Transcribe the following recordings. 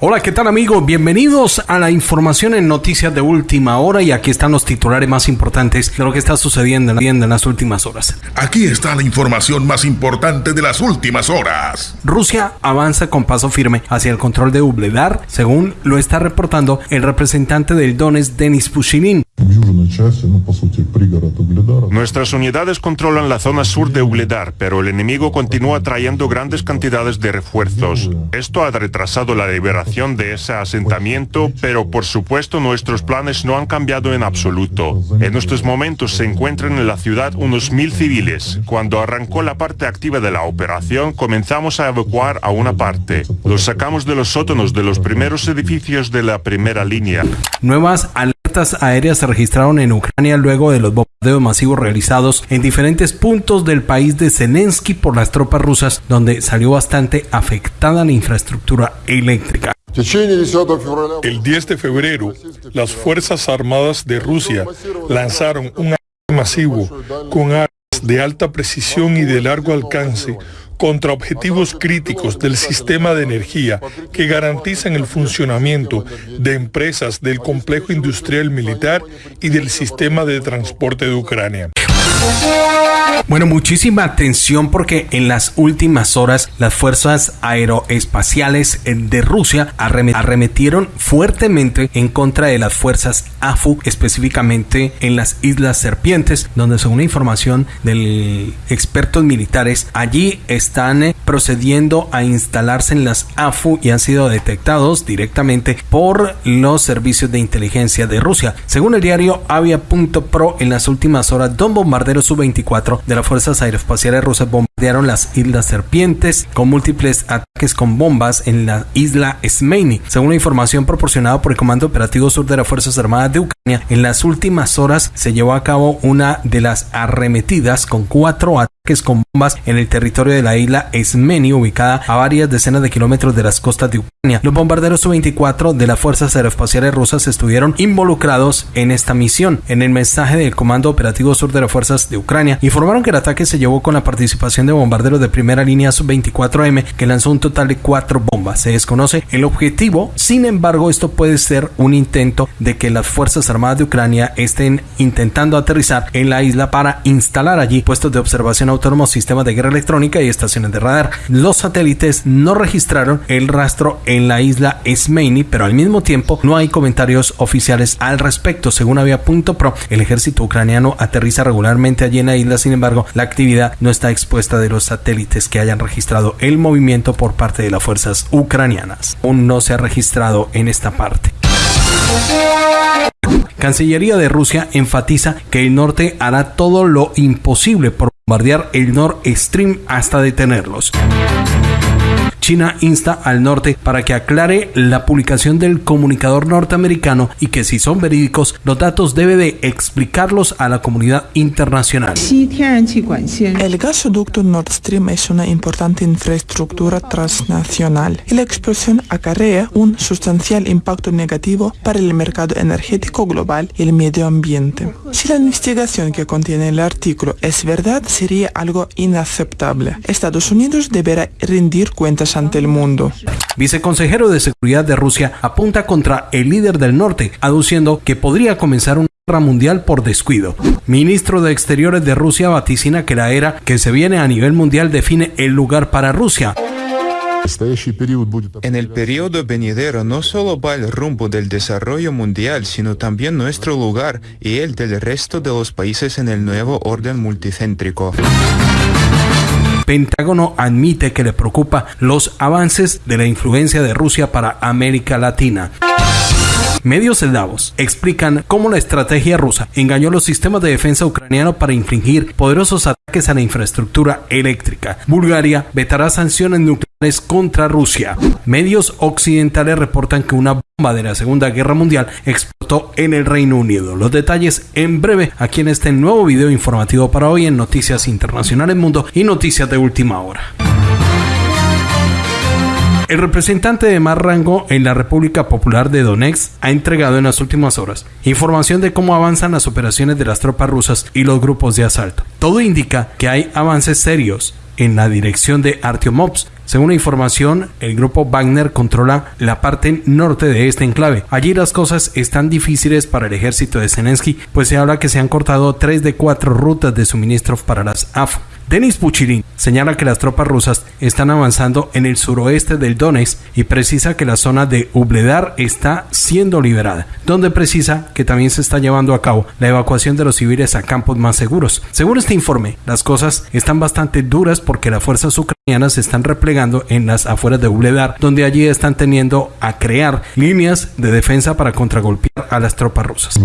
Hola, ¿qué tal amigos? Bienvenidos a la información en noticias de última hora y aquí están los titulares más importantes de lo que está sucediendo en las últimas horas. Aquí está la información más importante de las últimas horas. Rusia avanza con paso firme hacia el control de Ubledar, según lo está reportando el representante del Donetsk, Denis Pushilin. Nuestras unidades controlan la zona sur de Ugledar, pero el enemigo continúa trayendo grandes cantidades de refuerzos. Esto ha retrasado la liberación de ese asentamiento, pero por supuesto nuestros planes no han cambiado en absoluto. En estos momentos se encuentran en la ciudad unos mil civiles. Cuando arrancó la parte activa de la operación, comenzamos a evacuar a una parte. Los sacamos de los sótanos de los primeros edificios de la primera línea. Nuevas aéreas se registraron en Ucrania luego de los bombardeos masivos realizados en diferentes puntos del país de Zelensky por las tropas rusas, donde salió bastante afectada la infraestructura eléctrica. El 10 de febrero, las Fuerzas Armadas de Rusia lanzaron un ataque masivo con armas de alta precisión y de largo alcance contra objetivos críticos del sistema de energía que garantizan el funcionamiento de empresas del complejo industrial militar y del sistema de transporte de Ucrania. Bueno, muchísima atención porque en las últimas horas las fuerzas aeroespaciales de Rusia arremetieron fuertemente en contra de las fuerzas AFU, específicamente en las Islas Serpientes, donde según información de expertos militares, allí están eh, procediendo a instalarse en las AFU y han sido detectados directamente por los servicios de inteligencia de Rusia. Según el diario Avia.pro, en las últimas horas, dos bombarderos Su-24 de las Fuerzas Aeroespaciales Rusas las Islas Serpientes con múltiples ataques con bombas en la isla Smeini. Según la información proporcionada por el Comando Operativo Sur de las Fuerzas Armadas de Ucrania, en las últimas horas se llevó a cabo una de las arremetidas con cuatro ataques con bombas en el territorio de la isla Smeini, ubicada a varias decenas de kilómetros de las costas de Ucrania. Los bombarderos Su-24 de las Fuerzas Aeroespaciales Rusas estuvieron involucrados en esta misión. En el mensaje del Comando Operativo Sur de las Fuerzas de Ucrania, informaron que el ataque se llevó con la participación de bombarderos de primera línea Su-24M, que lanzó un total de cuatro bombas. Se desconoce el objetivo, sin embargo, esto puede ser un intento de que las Fuerzas Armadas de Ucrania estén intentando aterrizar en la isla para instalar allí puestos de observación autónomos, sistemas de guerra electrónica y estaciones de radar. Los satélites no registraron el rastro en la isla Esmeini, pero al mismo tiempo no hay comentarios oficiales al respecto. Según Avia.pro, el ejército ucraniano aterriza regularmente allí en la isla, sin embargo, la actividad no está expuesta de los satélites que hayan registrado el movimiento por parte de las fuerzas ucranianas. Aún no se ha registrado en esta parte. Cancillería de Rusia enfatiza que el norte hará todo lo imposible por bombardear el Nord Stream hasta detenerlos. China insta al norte para que aclare la publicación del comunicador norteamericano y que si son verídicos, los datos debe de explicarlos a la comunidad internacional. El gasoducto Nord Stream es una importante infraestructura transnacional y la explosión acarrea un sustancial impacto negativo para el mercado energético global y el medio ambiente. Si la investigación que contiene el artículo es verdad, sería algo inaceptable. Estados Unidos deberá rendir cuentas ante el mundo. Viceconsejero de Seguridad de Rusia apunta contra el líder del norte, aduciendo que podría comenzar una guerra mundial por descuido. Ministro de Exteriores de Rusia vaticina que la era que se viene a nivel mundial define el lugar para Rusia. En el periodo venidero no solo va el rumbo del desarrollo mundial, sino también nuestro lugar y el del resto de los países en el nuevo orden multicéntrico. Pentágono admite que le preocupa los avances de la influencia de Rusia para América Latina. Medios eslavos explican cómo la estrategia rusa engañó los sistemas de defensa ucranianos para infligir poderosos ataques a la infraestructura eléctrica. Bulgaria vetará sanciones nucleares contra Rusia. Medios occidentales reportan que una bomba de la Segunda Guerra Mundial explotó en el Reino Unido. Los detalles en breve aquí en este nuevo video informativo para hoy en Noticias Internacionales Mundo y Noticias de Última Hora. El representante de más rango en la República Popular de Donetsk ha entregado en las últimas horas información de cómo avanzan las operaciones de las tropas rusas y los grupos de asalto. Todo indica que hay avances serios en la dirección de Artyomovsk. Según la información, el grupo Wagner controla la parte norte de este enclave. Allí las cosas están difíciles para el ejército de Zelensky, pues se habla que se han cortado tres de cuatro rutas de suministro para las AFO. Denis Puchirin señala que las tropas rusas están avanzando en el suroeste del Donetsk y precisa que la zona de Ubledar está siendo liberada, donde precisa que también se está llevando a cabo la evacuación de los civiles a campos más seguros. Según este informe, las cosas están bastante duras porque las fuerzas ucranianas se están replegando en las afueras de Ubledar, donde allí están teniendo a crear líneas de defensa para contragolpear a las tropas rusas.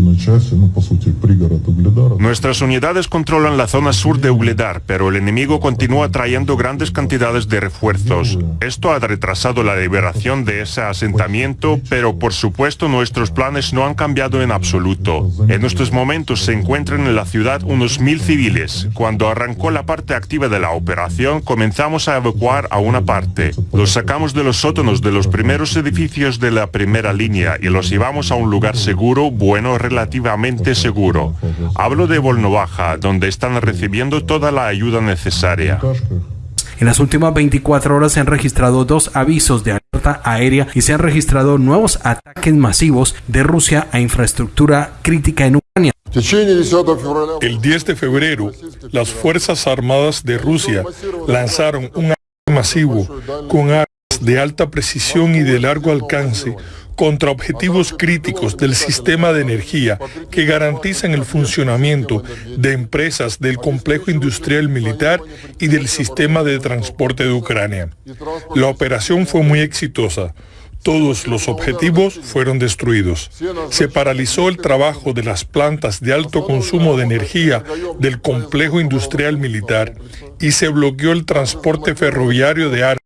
Nuestras unidades controlan la zona sur de Ubledar, pero el enemigo continúa trayendo grandes cantidades de refuerzos. Esto ha retrasado la liberación de ese asentamiento, pero por supuesto nuestros planes no han cambiado en absoluto. En estos momentos se encuentran en la ciudad unos mil civiles. Cuando arrancó la parte activa de la operación, comenzamos a evacuar a una parte. Los sacamos de los sótanos de los primeros edificios de la primera línea y los llevamos a un lugar seguro, bueno, relativamente seguro. Hablo de Volnovaja, donde están recibiendo toda la ayuda necesaria. En las últimas 24 horas se han registrado dos avisos de alerta aérea y se han registrado nuevos ataques masivos de Rusia a infraestructura crítica en Ucrania. El 10 de febrero, las Fuerzas Armadas de Rusia lanzaron un ataque masivo con armas de alta precisión y de largo alcance contra objetivos críticos del sistema de energía que garantizan el funcionamiento de empresas del complejo industrial militar y del sistema de transporte de Ucrania. La operación fue muy exitosa. Todos los objetivos fueron destruidos. Se paralizó el trabajo de las plantas de alto consumo de energía del complejo industrial militar y se bloqueó el transporte ferroviario de armas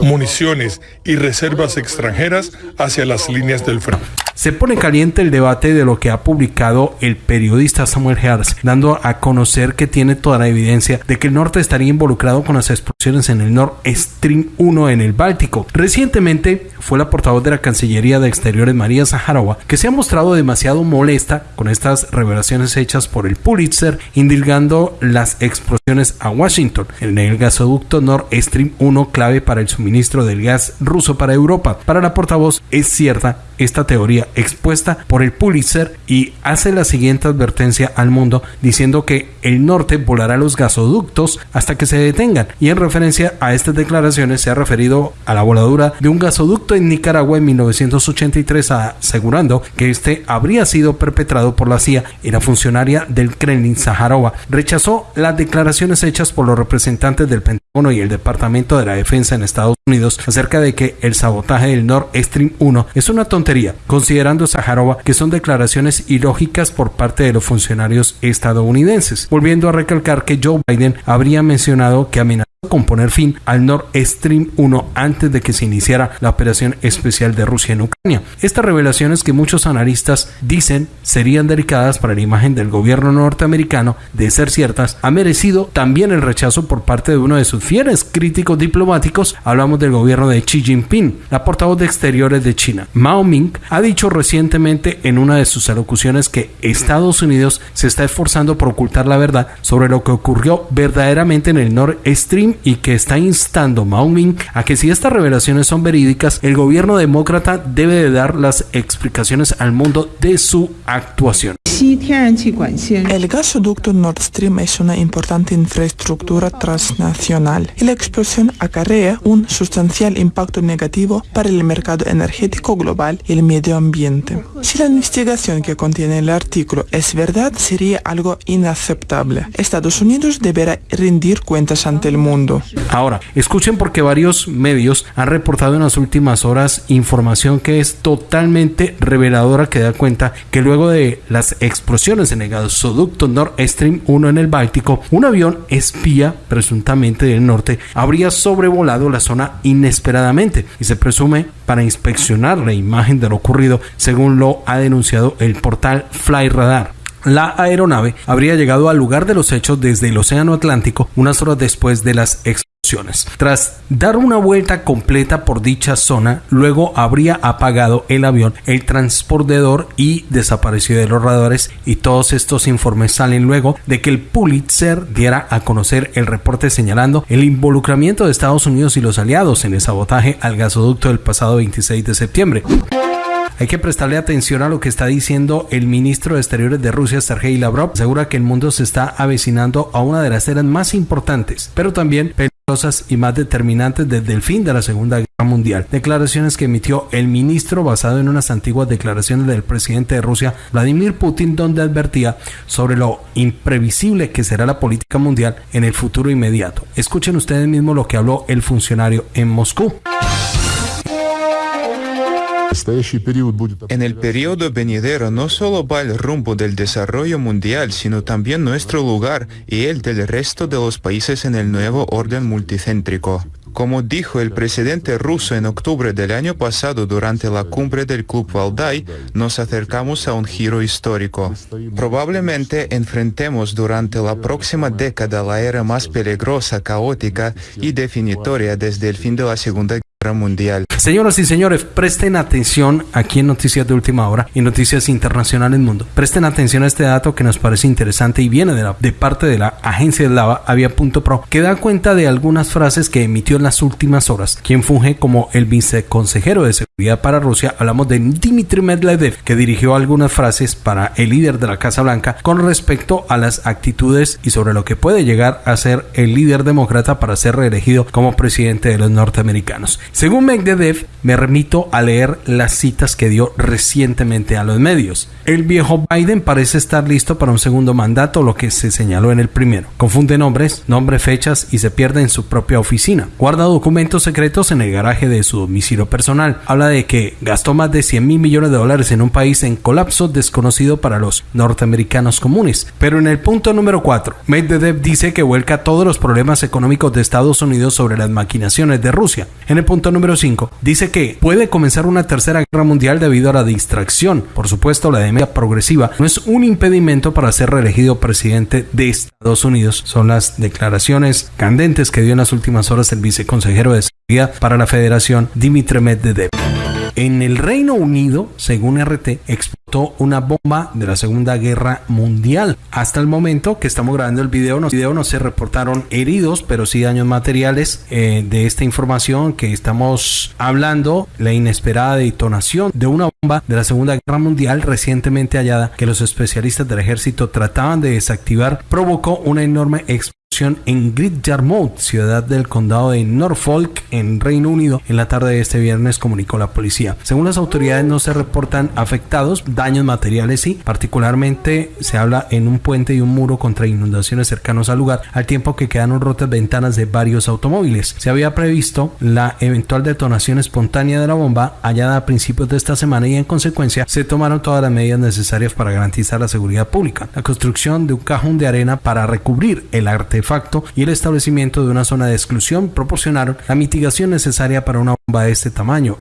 municiones y reservas extranjeras hacia las líneas del frente. Se pone caliente el debate de lo que ha publicado el periodista Samuel Herz, dando a conocer que tiene toda la evidencia de que el norte estaría involucrado con las explosiones en el Nord Stream 1 en el Báltico. Recientemente fue la portavoz de la Cancillería de Exteriores María Zaharova que se ha mostrado demasiado molesta con estas revelaciones hechas por el Pulitzer, indilgando las explosiones a Washington en el gasoducto Nord Stream 1 clave para el suministro del gas ruso para Europa. Para la portavoz es cierta esta teoría expuesta por el Pulitzer y hace la siguiente advertencia al mundo diciendo que el norte volará los gasoductos hasta que se detengan. Y en referencia a estas declaraciones se ha referido a la voladura de un gasoducto en Nicaragua en 1983 asegurando que este habría sido perpetrado por la CIA. Y la funcionaria del Kremlin Zaharova rechazó las declaraciones hechas por los representantes del Pentágono y el Departamento de la Defensa en Estados Unidos acerca de que el sabotaje del Nord Stream 1 es una tontería, considerando Zaharova que son declaraciones ilógicas por parte de los funcionarios estadounidenses, volviendo a recalcar que Joe Biden habría mencionado que amenazó con poner fin al Nord Stream 1 antes de que se iniciara la operación especial de Rusia en Ucrania. Estas revelaciones que muchos analistas dicen serían delicadas para la imagen del gobierno norteamericano de ser ciertas, ha merecido también el rechazo por parte de uno de sus fieles críticos diplomáticos. Hablamos del gobierno de Xi Jinping. La portavoz de Exteriores de China, Mao Ming, ha dicho recientemente en una de sus alocuciones que Estados Unidos se está esforzando por ocultar la verdad sobre lo que ocurrió verdaderamente en el Nord Stream y que está instando Mao Ming a que si estas revelaciones son verídicas, el gobierno demócrata debe de dar las explicaciones al mundo de su actuación. El gasoducto Nord Stream es una importante infraestructura transnacional y la explosión acarrea un sustancial impacto negativo para el mercado energético global y el medio ambiente. Si la investigación que contiene el artículo es verdad, sería algo inaceptable. Estados Unidos deberá rendir cuentas ante el mundo. Ahora, escuchen porque varios medios han reportado en las últimas horas información que es totalmente reveladora que da cuenta que luego de las explosiones en el gasoducto Nord Stream 1 en el Báltico, un avión espía, presuntamente del norte, habría sobrevolado la zona inesperadamente y se presume para inspeccionar la imagen de lo ocurrido, según lo ha denunciado el portal Fly Radar. La aeronave habría llegado al lugar de los hechos desde el Océano Atlántico unas horas después de las explosiones. Tras dar una vuelta completa por dicha zona, luego habría apagado el avión, el transportador y desaparecido de los radares y todos estos informes salen luego de que el Pulitzer diera a conocer el reporte señalando el involucramiento de Estados Unidos y los aliados en el sabotaje al gasoducto del pasado 26 de septiembre. Hay que prestarle atención a lo que está diciendo el ministro de Exteriores de Rusia, Sergei Lavrov. Asegura que el mundo se está avecinando a una de las eras más importantes, pero también peligrosas y más determinantes desde el fin de la Segunda Guerra Mundial. Declaraciones que emitió el ministro basado en unas antiguas declaraciones del presidente de Rusia, Vladimir Putin, donde advertía sobre lo imprevisible que será la política mundial en el futuro inmediato. Escuchen ustedes mismos lo que habló el funcionario en Moscú. En el periodo venidero no solo va el rumbo del desarrollo mundial, sino también nuestro lugar y el del resto de los países en el nuevo orden multicéntrico. Como dijo el presidente ruso en octubre del año pasado durante la cumbre del Club Valdai, nos acercamos a un giro histórico. Probablemente enfrentemos durante la próxima década la era más peligrosa, caótica y definitoria desde el fin de la Segunda Guerra Señoras y señores, presten atención aquí en Noticias de Última Hora y Noticias Internacionales Mundo. Presten atención a este dato que nos parece interesante y viene de, la, de parte de la agencia de lava Avia.pro que da cuenta de algunas frases que emitió en las últimas horas. Quien funge como el viceconsejero de para Rusia, hablamos de Dmitry Medvedev, que dirigió algunas frases para el líder de la Casa Blanca con respecto a las actitudes y sobre lo que puede llegar a ser el líder demócrata para ser reelegido como presidente de los norteamericanos. Según Medvedev, me remito a leer las citas que dio recientemente a los medios. El viejo Biden parece estar listo para un segundo mandato, lo que se señaló en el primero. Confunde nombres, nombre, fechas y se pierde en su propia oficina. Guarda documentos secretos en el garaje de su domicilio personal. Habla de que gastó más de 100 mil millones de dólares en un país en colapso desconocido para los norteamericanos comunes. Pero en el punto número 4, Medvedev dice que vuelca todos los problemas económicos de Estados Unidos sobre las maquinaciones de Rusia. En el punto número 5, dice que puede comenzar una tercera guerra mundial debido a la distracción. Por supuesto, la demencia progresiva no es un impedimento para ser reelegido presidente de Estados Unidos. Son las declaraciones candentes que dio en las últimas horas el viceconsejero de seguridad para la Federación, Dimitri Medvedev. En el Reino Unido, según RT, explotó una bomba de la Segunda Guerra Mundial. Hasta el momento que estamos grabando el video, no, se reportaron heridos, pero sí daños materiales eh, de esta información que estamos hablando. La inesperada detonación de una bomba de la Segunda Guerra Mundial recientemente hallada que los especialistas del ejército trataban de desactivar provocó una enorme explosión en Great Yarmouth, ciudad del condado de Norfolk, en Reino Unido, en la tarde de este viernes, comunicó la policía. Según las autoridades, no se reportan afectados, daños materiales sí, particularmente se habla en un puente y un muro contra inundaciones cercanos al lugar, al tiempo que quedaron rotas ventanas de varios automóviles. Se había previsto la eventual detonación espontánea de la bomba hallada a principios de esta semana y en consecuencia se tomaron todas las medidas necesarias para garantizar la seguridad pública. La construcción de un cajón de arena para recubrir el artefacto facto y el establecimiento de una zona de exclusión proporcionaron la mitigación necesaria para una bomba de este tamaño.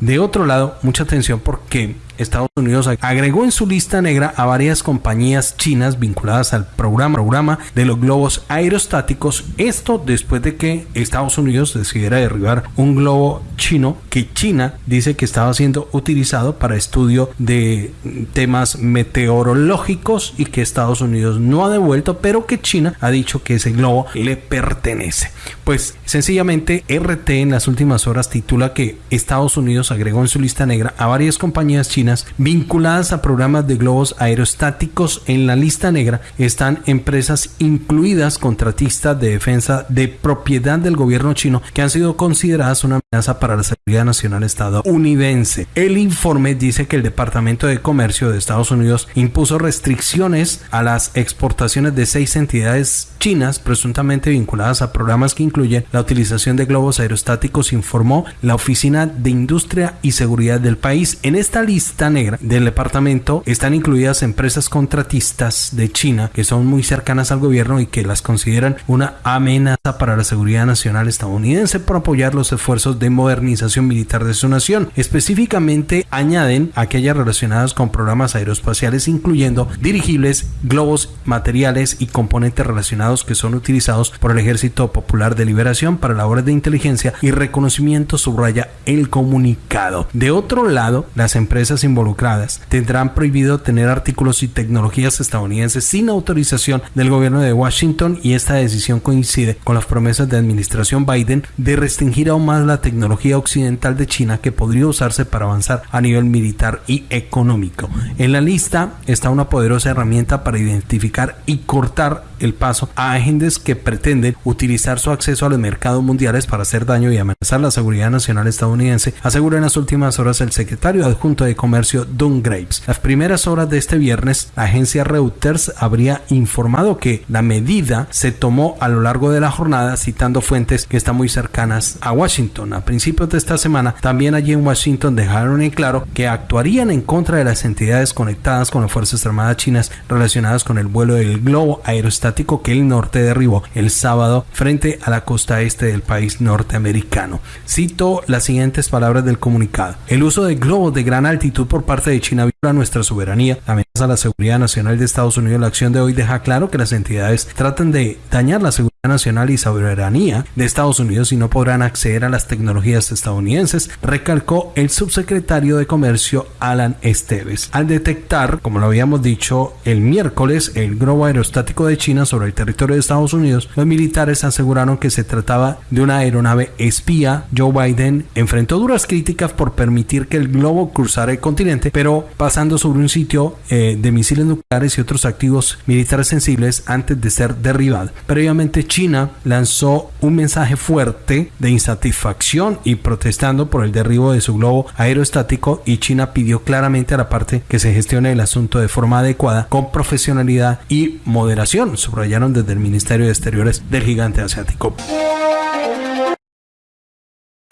De otro lado, mucha atención porque Estados Unidos agregó en su lista negra a varias compañías chinas vinculadas al programa, programa de los globos aerostáticos. Esto después de que Estados Unidos decidiera derribar un globo chino que China dice que estaba siendo utilizado para estudio de temas meteorológicos y que Estados Unidos no ha devuelto, pero que China ha dicho que ese globo le pertenece. Pues sencillamente RT en las últimas horas titula que Estados Unidos agregó en su lista negra a varias compañías chinas vinculadas a programas de globos aerostáticos en la lista negra están empresas incluidas contratistas de defensa de propiedad del gobierno chino que han sido consideradas una amenaza para la seguridad nacional estadounidense. El informe dice que el Departamento de Comercio de Estados Unidos impuso restricciones a las exportaciones de seis entidades chinas presuntamente vinculadas a programas que incluyen la utilización de globos aerostáticos, informó la Oficina de Industria y Seguridad del país. En esta lista negra del departamento están incluidas empresas contratistas de China que son muy cercanas al gobierno y que las consideran una amenaza para la seguridad nacional estadounidense por apoyar los esfuerzos de modernización militar de su nación. Específicamente añaden aquellas relacionadas con programas aeroespaciales incluyendo dirigibles, globos, materiales y componentes relacionados que son utilizados por el Ejército Popular de Liberación para labores de inteligencia y reconocimiento, subraya el comunicado. De otro lado, las empresas involucradas tendrán prohibido tener artículos y tecnologías estadounidenses sin autorización del gobierno de Washington y esta decisión coincide con las promesas de administración Biden de restringir aún más la tecnología occidental de China que podría usarse para avanzar a nivel militar y económico. En la lista está una poderosa herramienta para identificar y cortar el paso a agentes que pretenden utilizar su acceso a los mercados mundiales para hacer daño y amenazar la seguridad nacional estadounidense, asegura en las últimas horas el secretario adjunto de Comercio Don Graves. Las primeras horas de este viernes, la agencia Reuters habría informado que la medida se tomó a lo largo de la jornada citando fuentes que están muy cercanas a Washington. A principios de esta semana, también allí en Washington dejaron en claro que actuarían en contra de las entidades conectadas con las Fuerzas Armadas chinas relacionadas con el vuelo del globo aerostático que el norte derribó el sábado frente a la costa este del país norteamericano. Cito las siguientes palabras del comunicado. El uso de globos de gran altitud por parte de China viola nuestra soberanía, amenaza la seguridad nacional de Estados Unidos. La acción de hoy deja claro que las entidades tratan de dañar la seguridad nacional y soberanía de Estados Unidos y no podrán acceder a las tecnologías estadounidenses, recalcó el subsecretario de Comercio Alan Esteves. Al detectar, como lo habíamos dicho el miércoles, el globo aerostático de China sobre el territorio de Estados Unidos, los militares aseguraron que se trataba de una aeronave espía. Joe Biden enfrentó duras críticas por permitir que el globo cruzara el continente, pero pasando sobre un sitio eh, de misiles nucleares y otros activos militares sensibles antes de ser derribado. Previamente China lanzó un mensaje fuerte de insatisfacción y protestando por el derribo de su globo aerostático y China pidió claramente a la parte que se gestione el asunto de forma adecuada, con profesionalidad y moderación, subrayaron desde el Ministerio de Exteriores del gigante asiático.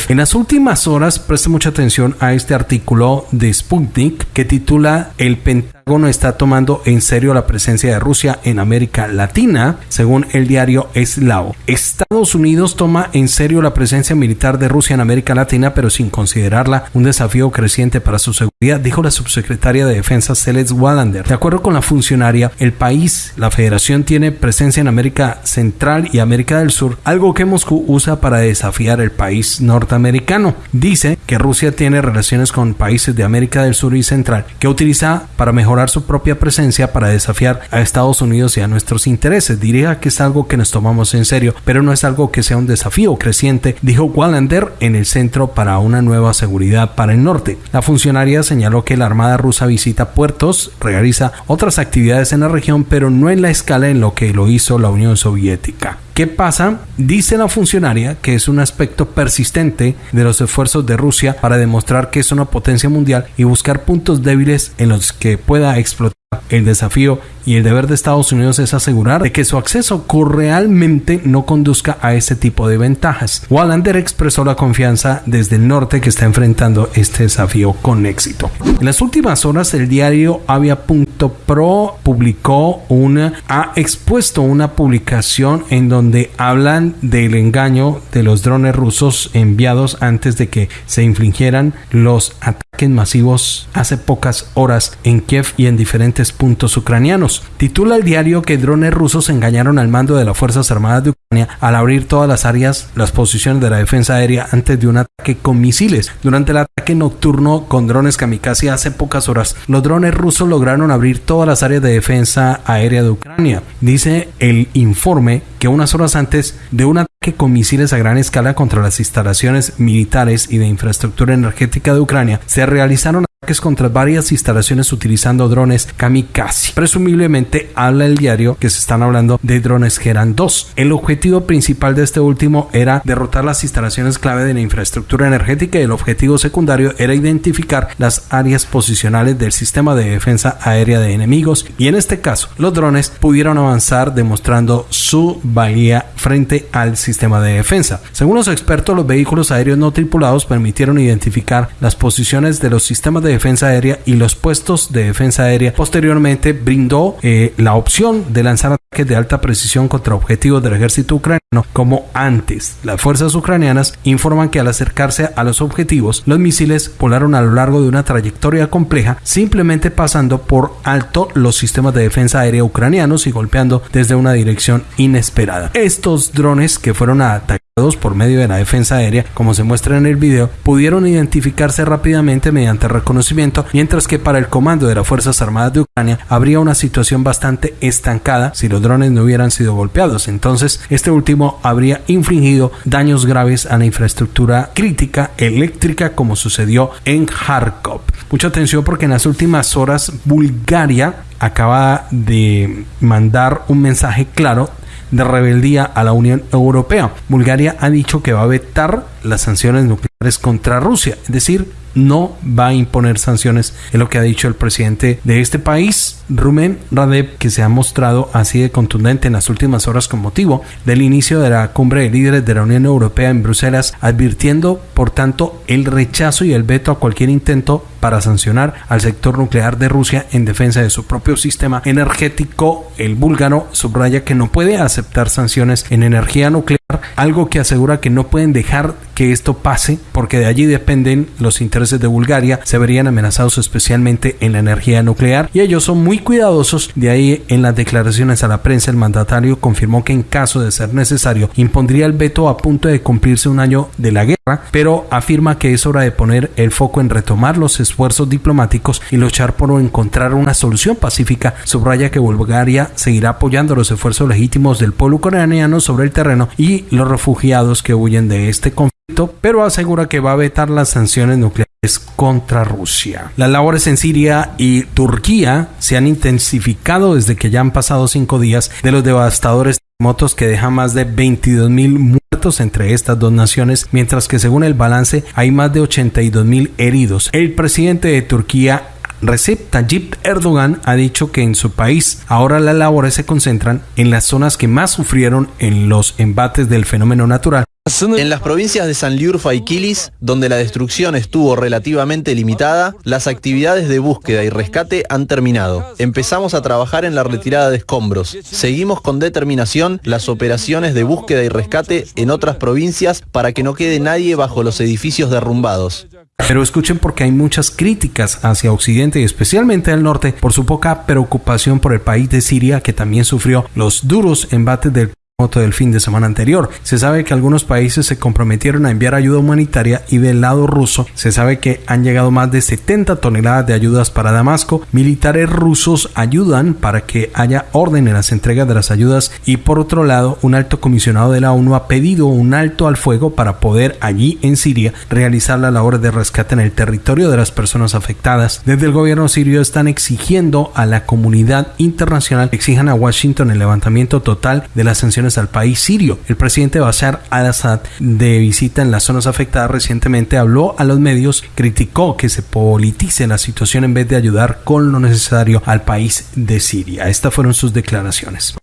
En las últimas horas, preste mucha atención a este artículo de Sputnik que titula El Pentágono está tomando en serio la presencia de Rusia en América Latina, según el diario Eslao. Estados Unidos toma en serio la presencia militar de Rusia en América Latina, pero sin considerarla un desafío creciente para su seguridad, dijo la subsecretaria de Defensa Celeste Wallander. De acuerdo con la funcionaria, el país, la federación, tiene presencia en América Central y América del Sur, algo que Moscú usa para desafiar el país norteamericano americano. Dice que Rusia tiene relaciones con países de América del Sur y Central que utiliza para mejorar su propia presencia para desafiar a Estados Unidos y a nuestros intereses. Diría que es algo que nos tomamos en serio, pero no es algo que sea un desafío creciente, dijo Wallander en el Centro para una Nueva Seguridad para el Norte. La funcionaria señaló que la Armada rusa visita puertos, realiza otras actividades en la región, pero no en la escala en lo que lo hizo la Unión Soviética. ¿Qué pasa? Dice la funcionaria que es un aspecto persistente de los esfuerzos de Rusia para demostrar que es una potencia mundial y buscar puntos débiles en los que pueda explotar el desafío y el deber de Estados Unidos es asegurar de que su acceso realmente no conduzca a ese tipo de ventajas. Wallander expresó la confianza desde el norte que está enfrentando este desafío con éxito. En las últimas horas el diario Avia.pro publicó una ha expuesto una publicación en donde hablan del engaño de los drones rusos enviados antes de que se infligieran los ataques masivos hace pocas horas en Kiev y en diferentes puntos ucranianos. Titula el diario que drones rusos engañaron al mando de las Fuerzas Armadas de Ucrania al abrir todas las áreas, las posiciones de la defensa aérea antes de un ataque con misiles. Durante el ataque nocturno con drones kamikaze hace pocas horas, los drones rusos lograron abrir todas las áreas de defensa aérea de Ucrania. Dice el informe que unas horas antes de un ataque con misiles a gran escala contra las instalaciones militares y de infraestructura energética de Ucrania, se realizaron contra varias instalaciones utilizando drones kamikaze. Presumiblemente habla el diario que se están hablando de drones que eran dos. El objetivo principal de este último era derrotar las instalaciones clave de la infraestructura energética y el objetivo secundario era identificar las áreas posicionales del sistema de defensa aérea de enemigos y en este caso los drones pudieron avanzar demostrando su valía frente al sistema de defensa. Según los expertos, los vehículos aéreos no tripulados permitieron identificar las posiciones de los sistemas de de defensa aérea y los puestos de defensa aérea. Posteriormente brindó eh, la opción de lanzar ataques de alta precisión contra objetivos del ejército ucraniano como antes. Las fuerzas ucranianas informan que al acercarse a los objetivos, los misiles volaron a lo largo de una trayectoria compleja, simplemente pasando por alto los sistemas de defensa aérea ucranianos y golpeando desde una dirección inesperada. Estos drones que fueron atacados por medio de la defensa aérea, como se muestra en el video, pudieron identificarse rápidamente mediante reconocimiento, mientras que para el comando de las Fuerzas Armadas de Ucrania habría una situación bastante estancada si los drones no hubieran sido golpeados. Entonces, este último habría infligido daños graves a la infraestructura crítica eléctrica como sucedió en Kharkov. Mucha atención porque en las últimas horas Bulgaria acaba de mandar un mensaje claro de rebeldía a la Unión Europea. Bulgaria ha dicho que va a vetar las sanciones nucleares contra Rusia, es decir, no va a imponer sanciones, es lo que ha dicho el presidente de este país, Rumen Radev, que se ha mostrado así de contundente en las últimas horas con motivo del inicio de la cumbre de líderes de la Unión Europea en Bruselas, advirtiendo, por tanto, el rechazo y el veto a cualquier intento para sancionar al sector nuclear de Rusia en defensa de su propio sistema energético. El búlgaro subraya que no puede aceptar sanciones en energía nuclear, algo que asegura que no pueden dejar que esto pase porque de allí dependen los intereses de Bulgaria, se verían amenazados especialmente en la energía nuclear y ellos son muy cuidadosos. De ahí en las declaraciones a la prensa el mandatario confirmó que en caso de ser necesario impondría el veto a punto de cumplirse un año de la guerra, pero afirma que es hora de poner el foco en retomar los esfuerzos diplomáticos y luchar por encontrar una solución pacífica. Subraya que Bulgaria seguirá apoyando los esfuerzos legítimos del pueblo ucraniano sobre el terreno y los refugiados que huyen de este conflicto, pero asegura que va a vetar las sanciones nucleares contra Rusia. Las labores en Siria y Turquía se han intensificado desde que ya han pasado cinco días de los devastadores terremotos que dejan más de 22 mil muertos entre estas dos naciones, mientras que según el balance hay más de 82 mil heridos. El presidente de Turquía Recep Tayyip Erdogan ha dicho que en su país ahora las labores se concentran en las zonas que más sufrieron en los embates del fenómeno natural en las provincias de Sanliurfa y Kilis, donde la destrucción estuvo relativamente limitada, las actividades de búsqueda y rescate han terminado. Empezamos a trabajar en la retirada de escombros. Seguimos con determinación las operaciones de búsqueda y rescate en otras provincias para que no quede nadie bajo los edificios derrumbados. Pero escuchen porque hay muchas críticas hacia Occidente y especialmente al norte por su poca preocupación por el país de Siria que también sufrió los duros embates del del fin de semana anterior. Se sabe que algunos países se comprometieron a enviar ayuda humanitaria y del lado ruso se sabe que han llegado más de 70 toneladas de ayudas para Damasco. Militares rusos ayudan para que haya orden en las entregas de las ayudas y por otro lado un alto comisionado de la ONU ha pedido un alto al fuego para poder allí en Siria realizar la labor de rescate en el territorio de las personas afectadas. Desde el gobierno sirio están exigiendo a la comunidad internacional exijan a Washington el levantamiento total de las al país sirio. El presidente Bashar al-Assad, de visita en las zonas afectadas recientemente, habló a los medios, criticó que se politice la situación en vez de ayudar con lo necesario al país de Siria. Estas fueron sus declaraciones.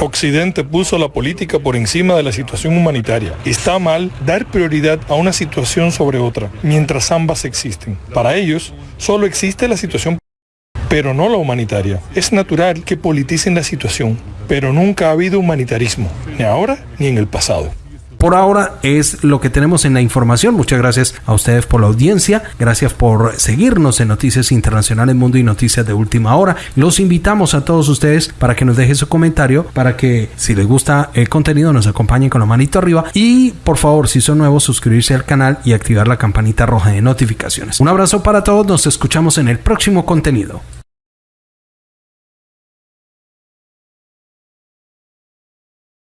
Occidente puso la política por encima de la situación humanitaria. Está mal dar prioridad a una situación sobre otra, mientras ambas existen. Para ellos, solo existe la situación pero no la humanitaria. Es natural que politicen la situación, pero nunca ha habido humanitarismo, ni ahora ni en el pasado. Por ahora es lo que tenemos en la información. Muchas gracias a ustedes por la audiencia. Gracias por seguirnos en Noticias Internacionales Mundo y Noticias de Última Hora. Los invitamos a todos ustedes para que nos dejen su comentario, para que si les gusta el contenido nos acompañen con la manito arriba y por favor si son nuevos suscribirse al canal y activar la campanita roja de notificaciones. Un abrazo para todos. Nos escuchamos en el próximo contenido.